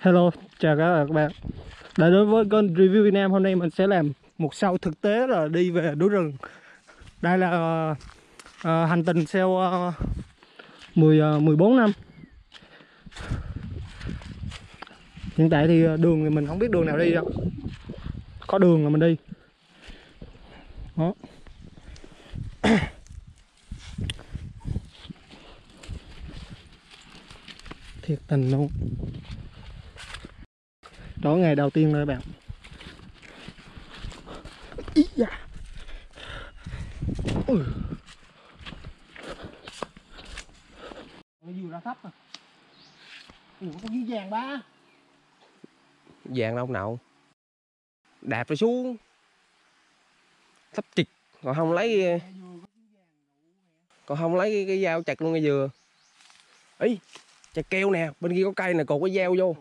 Hello, chào các bạn Đã đối với kênh Review Việt Nam Hôm nay mình sẽ làm một sau thực tế là đi về núi rừng. Đây là uh, uh, hành trình sau uh, 10, uh, 14 năm. Hiện tại thì ờ, đường thì mình không biết đường nào đi đâu. Có đường là mình đi. Đó. Thiệt tình luôn. Đó ngày đầu tiên rồi bạn. Ý da. Ui. Nó vừa ra thấp à. Ủa có dưới vàng ba. Vàng đâu nào? Đạp rồi xuống. Thấp chịch. Còn không lấy còn không lấy cái, cái dao chặt luôn ngay dừa ý chặt keo nè bên kia có cây nè cột cái dao vô.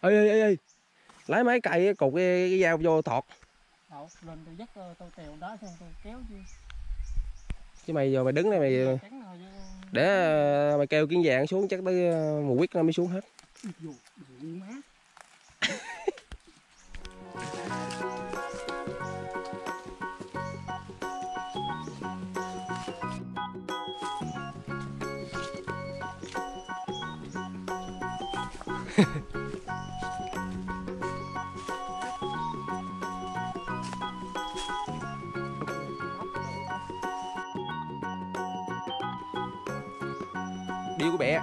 Ê ê ê ê lấy mấy cây cột cái, cái dao vô thọt. Đậu, lên tôi dắt ờ, tôi tèo đó xong tôi kéo chứ chứ mày giờ mày đứng đây mày để ờ, mày kêu kiến vàng xuống chắc tới ờ, một quýt nó mới xuống hết điêu của bẹ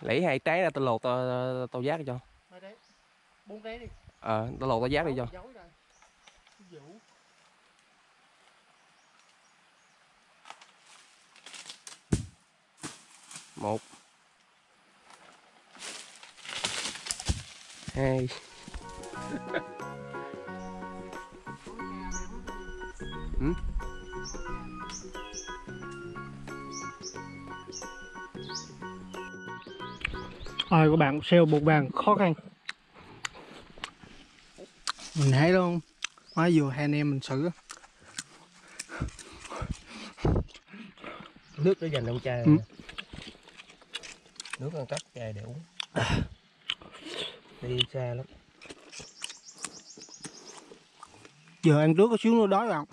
lấy hai trái ra tao lột tao tao giác cho. Bốn cái đi. Ờ tao lột tao giác đi cho. một hai ừ? Rồi các bạn xeo bột vàng khó khăn. Mình thấy luôn Mới vừa hai anh em mình xử. Nước để dành trong chai Ừ. nước ăn cắp chai để uống đi xa lắm. Giờ ăn trước có xíu nữa đói bạn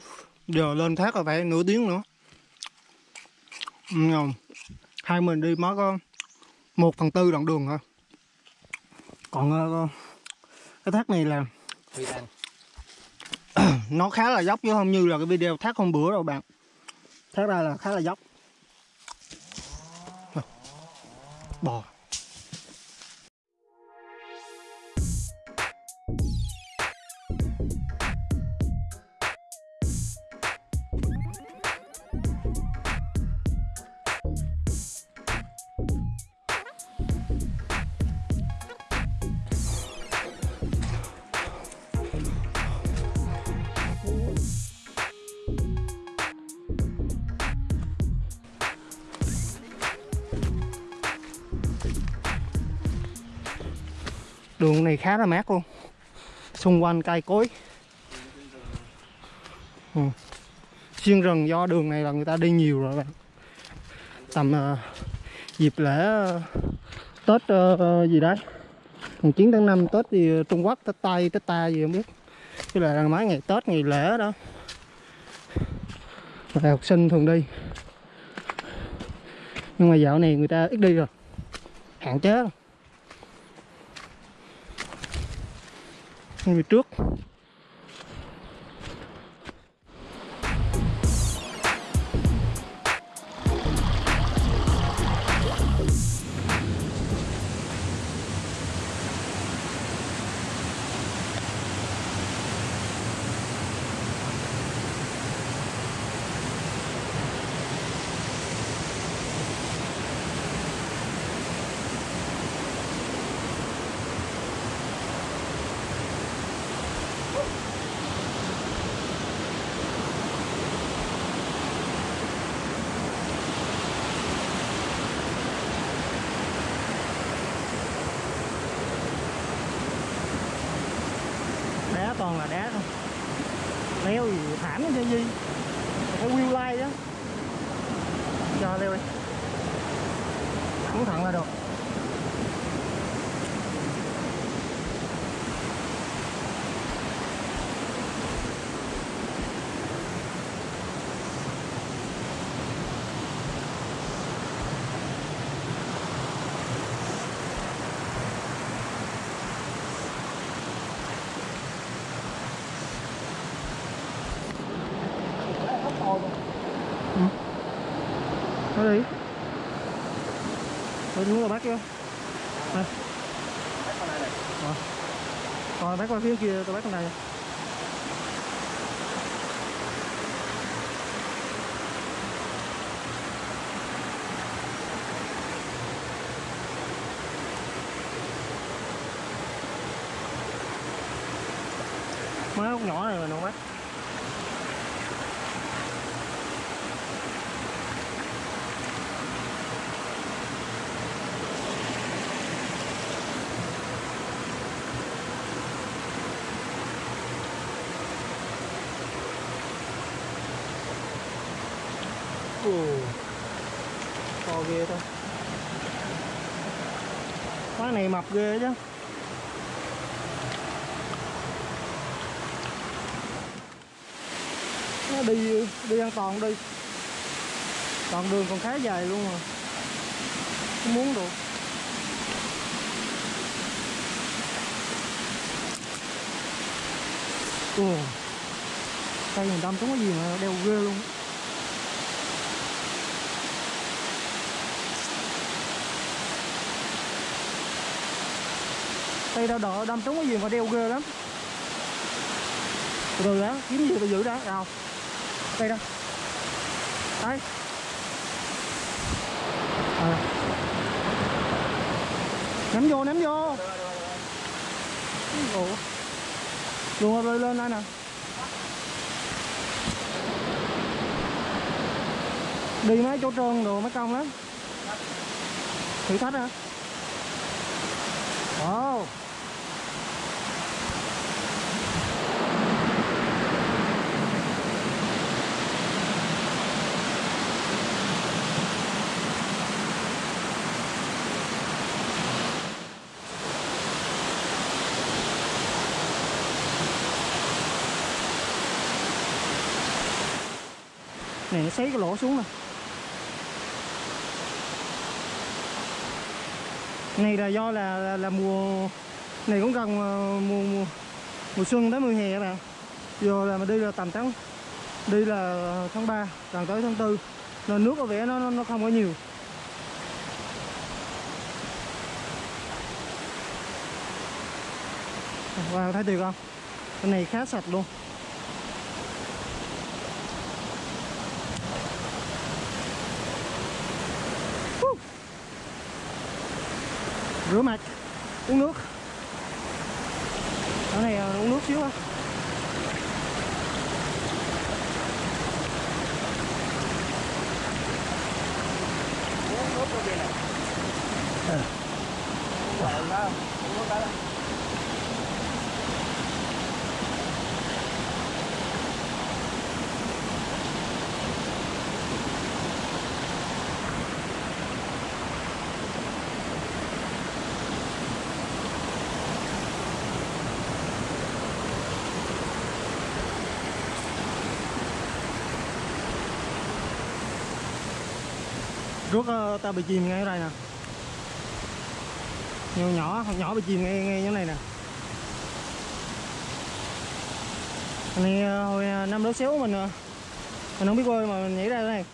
Giờ lên thác là phải nửa tiếng nữa. Ừ, không? Hai mình đi mới có một phần tư đoạn đường thôi Còn ờ, cái thác này là nó khá là dốc chứ không như là cái video thác hôm bữa đâu bạn. Thác ra là khá là dốc. Bò khá là mát luôn. Xung quanh cây cối. Ừ. xuyên rừng do đường này là người ta đi nhiều rồi bạn. Tầm uh, dịp lễ uh, tết uh, gì đấy. Mùng 9 tháng 5 tết gì trung quốc tết tây tết ta gì không biết. Cái là mấy ngày tết ngày lễ đó. Là học sinh thường đi. Nhưng mà dạo này người ta ít đi rồi. Hạn chế rồi như trước đá toàn là đá thôi leo gì thảm chứ gì phải wheel line đó Rồi leo đi Muốn thẳng là được Thôi đấy Thôi đúng rồi bác chưa? Đây. Rồi Rồi bác qua phía kia, tôi bác con này Mấy ốc nhỏ này mà nó bác Ồ To ghê thôi Quán này mập ghê chứ. Nó đi đi an toàn đi. Toàn đường còn khá dài luôn mà. Không muốn được. Ừ. Ồ Cây mình đâm trúng cái gì mà đeo ghê luôn. Tay đau đỡ, đâm trúng cái gì mà đeo ghê lắm. Từ từ đó kiếm gì tôi giữ đó nào. Đây đó đây à. ném vô ném vô. Ủa. luôn rơi lên đây nè. Đi mấy chỗ trơn đồ, mấy công lắm. Thử thách hả? Wow. Này nó xấy cái lỗ xuống này. này là do là là, là mùa này cũng gần ờ, mùa mùa, mùa xuân tới mùa hè các bạn giờ là mà đi là tầm tháng đi là tháng 3 gần tới tháng 4 nên nước có vẻ nó nó, không có nhiều Wow, thấy được không? Cái này khá sạch luôn Rửa mặt Uống nước. Ở này à, uống nước xíu á uống nước trong kia này Ờ. uống đó uống nước đó Rước ờ, ta bị chìm ngay ở đây nè. Nhỏ nhỏ, nhỏ bị chìm ngay, ngay như này nè. Này ờ, hồi ờ, năm lớp xéo mình Mình không biết bơi mà mình nhảy ra thế này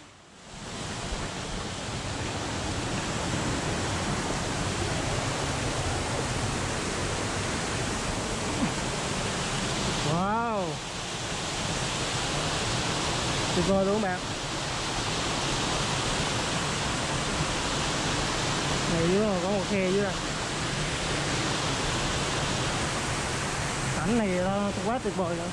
Wow. Tuyệt vời luôn các bạn. Thấy dưới có một khe dưới đây. Cảnh này nó quá tuyệt vời rồi.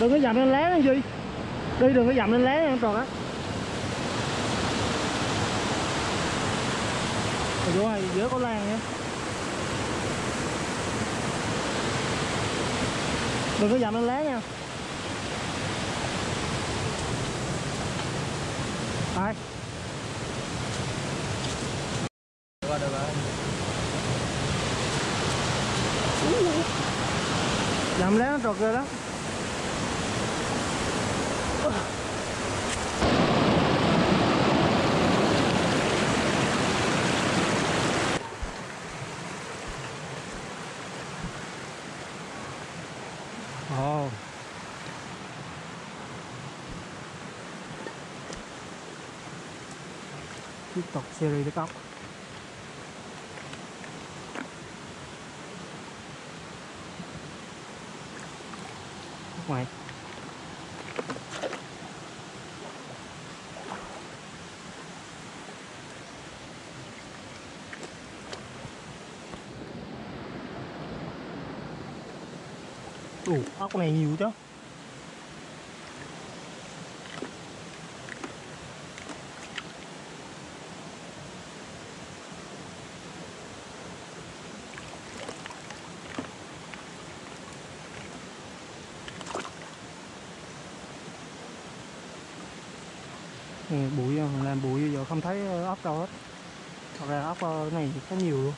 Đừng có dậm lên lé nha gì đi đừng có dậm lên lé nha tròn á Chú ơi, dưới có lan nhé Đừng có dặm lên lá nha. Đây được rồi. Được rồi Dặm lá nó trượt rồi đó Ồ Tiếp tục series đất ốc ngoài. Ủa, ốc này nhiều chứ Ừ, bụi ờ, làm bụi giờ không thấy ờ, ốc đâu hết. Thật ra ốc ờ, này khá nhiều luôn.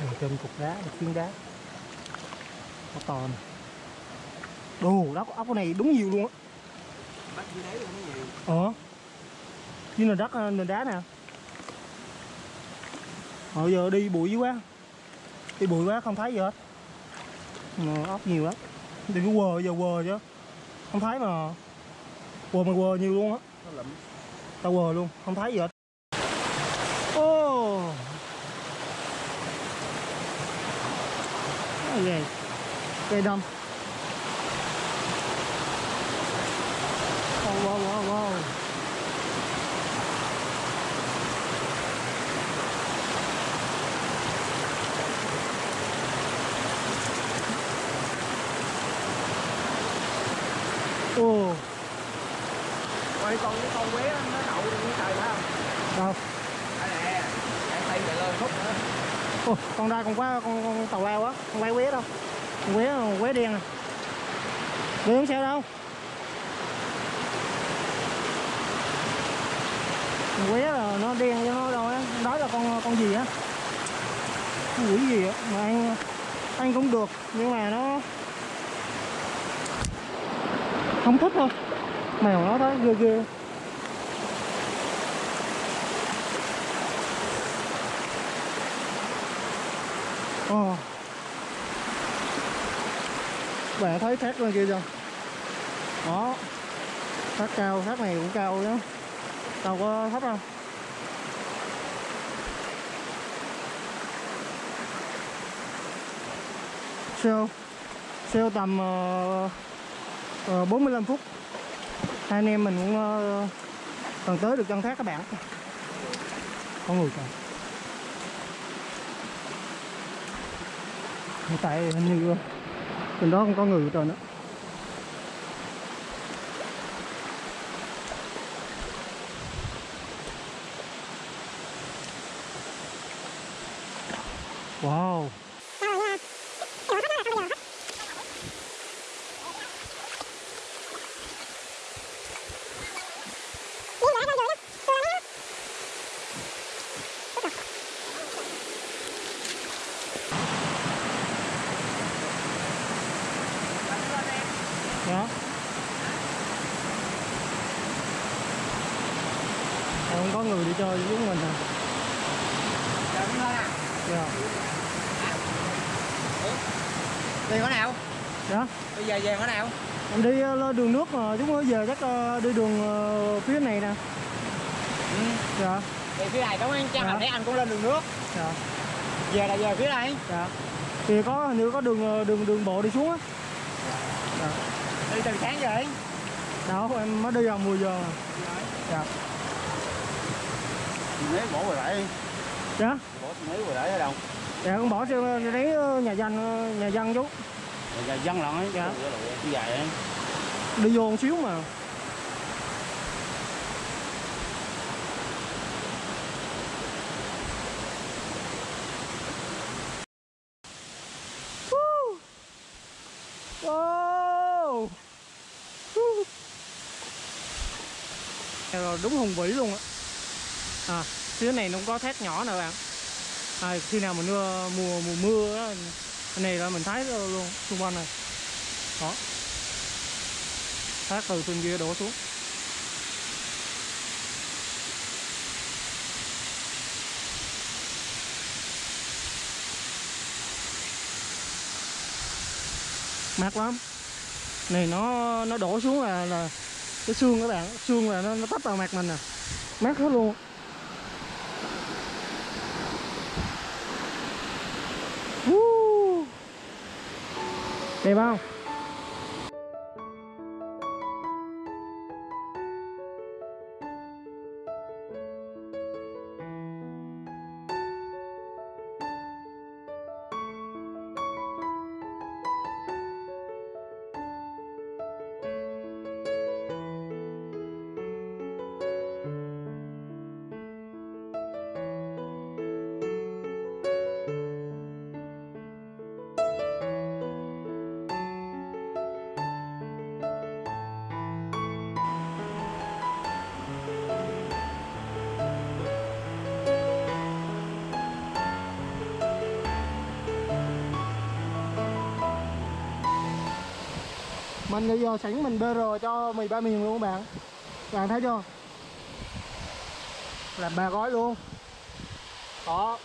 Nằm trên cục đá, một phiến đá. Ốc to nè. Đồ đất ốc này đúng nhiều luôn á. Bắt dưới đáy luôn nó nhiều ờ. Dưới nền đất ờ, nền đá nè. Hồi giờ đi bụi dữ quá. Đi bụi quá, không thấy gì hết. Mà ốc nhiều lắm. Đi cái quờ, giờ quờ chứ không thấy mà. Quờ mà quờ nhiều luôn á. Tao quờ luôn không thấy gì hết. Ô. Oh. cây đâm wow wow wow wow Ồ, Ôi con cái con quế đó, nó đậu trên cái trời phải không? đâu? Đây nè, chạy tay chạy lên khúc nữa Ồ, con ra con quá con, con tàu lao quá con bay quế đâu? Con quế con quế đen à. Quế không sao đâu. Con quế là nó đen cho nó đâu á, đó là con con gì á? Con quỷ gì á mà ăn ăn cũng được nhưng mà nó không thích thôi. Mèo nó thấy ghê ghê. Oh. Bạn thấy thác lên kia chưa? Đó. Thác cao, thác này cũng cao đó. Đâu có thấp đâu. Sale Sale tầm uh, uh, 45 phút Hai anh em mình cũng uh, cần tới được chân thác các bạn Có người kìa tại hình như trên đó không có người rồi nữa. Wow Dạ Chơi với mình à? Dạ. Đi có nào? Dạ. Bây giờ về có nào? Mình đi ờ, lên đường nước mà chúng nó về chắc ờ, đi đường ờ, phía này nè. Ừ. Dạ. Về phía này đúng không? Chắc Dạ. nãy anh cũng lên đường nước. Dạ. Về là về phía này Dạ. Thì có hình như có đường đường đường bộ đi xuống á. Dạ. Đi từ sáng vậy Đâu em mới đi vào 10 giờ. Mà Dạ mấy bỏ hồi nãy. Dạ. Bỏ mấy hồi lại ở đâu? Dạ con bỏ xương lấy ờ, nhà dân ờ, nhà dân chú. Nhà dân lận ấy. Dạ. Đi dài ấy đi vô một xíu mà. Dạ rồi đúng hùng vĩ luôn á. Ờ, à phía này nó cũng có thét nhỏ nè bạn. À, khi nào mà mưa mùa mùa mưa đó, này là mình thấy luôn xung quanh này. Đó. Thác từ trên kia đổ xuống. Mát lắm. Này nó nó đổ xuống là là cái xương các bạn xương là nó, nó tấp vào mặt mình nè. Mát hết luôn. Đẹp không? Mình bây giờ sẵn mình BR cho mì ba miền luôn các bạn. Các bạn thấy chưa? Làm ba gói luôn. Đó.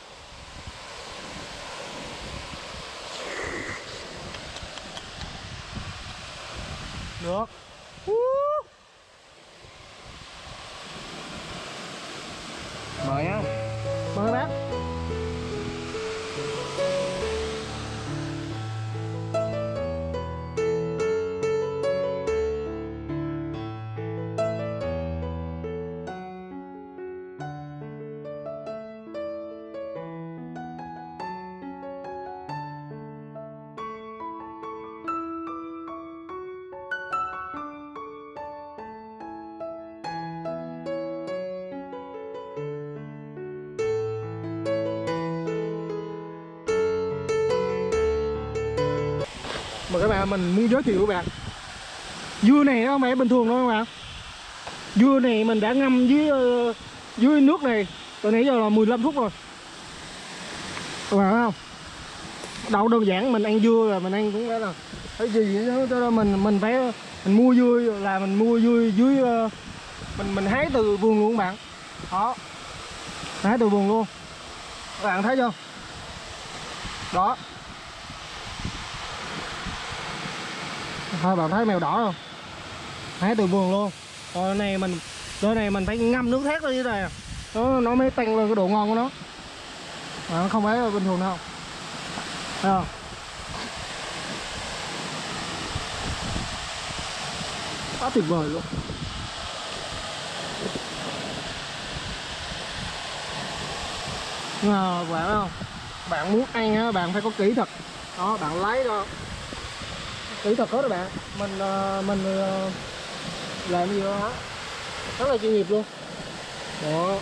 Được. Mời á mời bác các bạn, mình muốn giới thiệu các bạn. Dưa này nó không phải bình thường đâu các bạn. Dưa này mình đã ngâm dưới ờ, dưới nước này từ nãy giờ là 15 phút rồi. Các bạn thấy không? Đâu đơn giản, mình ăn dưa là mình ăn cũng đã là cái gì đó. Cho nên mình mình phải, mình mua dưa là mình mua dưa dưới ờ, mình mình hái từ vườn luôn các bạn. Đó. Hái từ vườn luôn. Các bạn thấy chưa? Đó. Thôi bạn thấy mèo đỏ không? Hái từ vườn luôn. Rồi này mình đôi này mình phải ngâm nước thét lên dưới này à. nó nó mới tăng lên cái độ ngon của nó. À, không phải bình thường đâu. Thấy không? Quá tuyệt vời luôn. À, bạn không? Bạn muốn ăn á bạn phải có kỹ thuật. Đó bạn lấy đó kỹ thuật hết đó bạn. Mình ờ, mình ờ, làm gì đó rất là chuyên nghiệp luôn. Đó.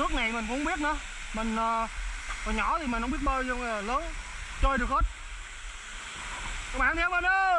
Nước này mình cũng không biết nữa. Mình còn hồi nhỏ thì mình không biết bơi nhưng mà lớn, chơi được hết. Các bạn theo mình ơi!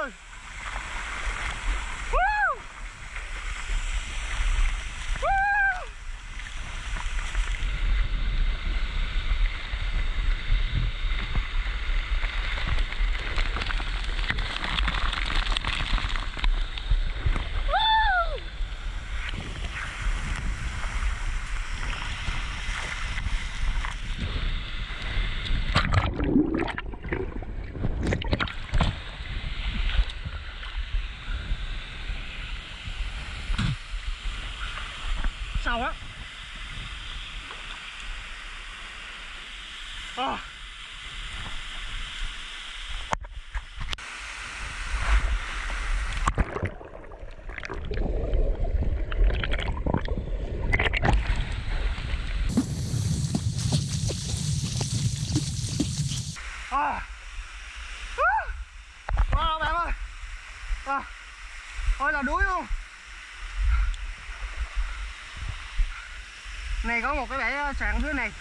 Sáng dưới này.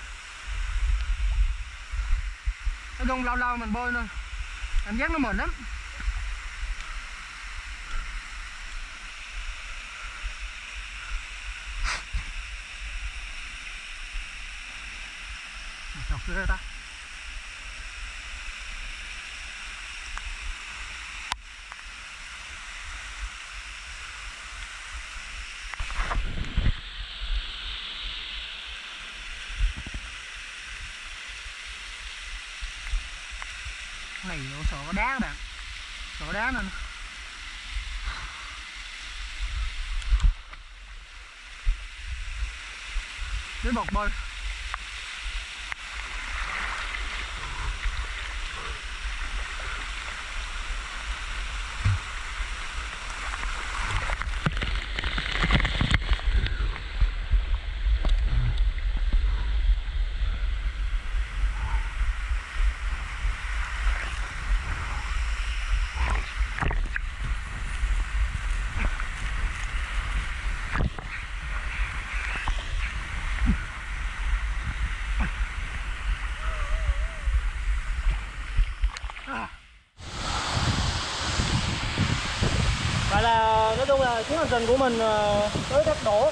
Nó đông lâu lâu mình bơi thôi. Cảm giác nó mệt lắm. Chọc ghê ta. này vô sợ có đá các bạn sợ đá nên đến bọc bơi Vậy là nói chung là chuyến hành trình của mình ờ, tới thác đổ.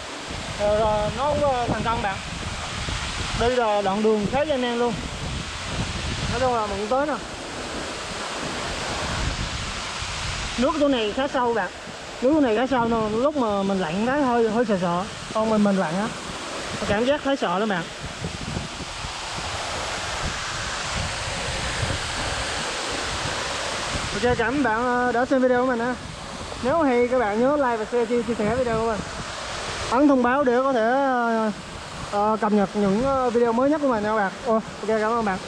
Ờ, rồi, nó cũng ờ, thành công bạn. Đây là đoạn đường khá gian nan luôn. Nói chung là mình cũng tới nè. Nước chỗ này khá sâu bạn. Nước chỗ này khá sâu nên lúc mà mình lặn cái hơi hơi sợ sợ. Còn mình mình lặn á. Cảm giác thấy sợ lắm bạn. Ok cảm ơn bạn đã xem video của mình ha nếu hay các bạn nhớ like và share chia, chia sẻ video của mình. Ấn thông báo để có thể uh, cập nhật những ờ, video mới nhất của mình nha các bạn. Ồ, ok cảm ơn bạn.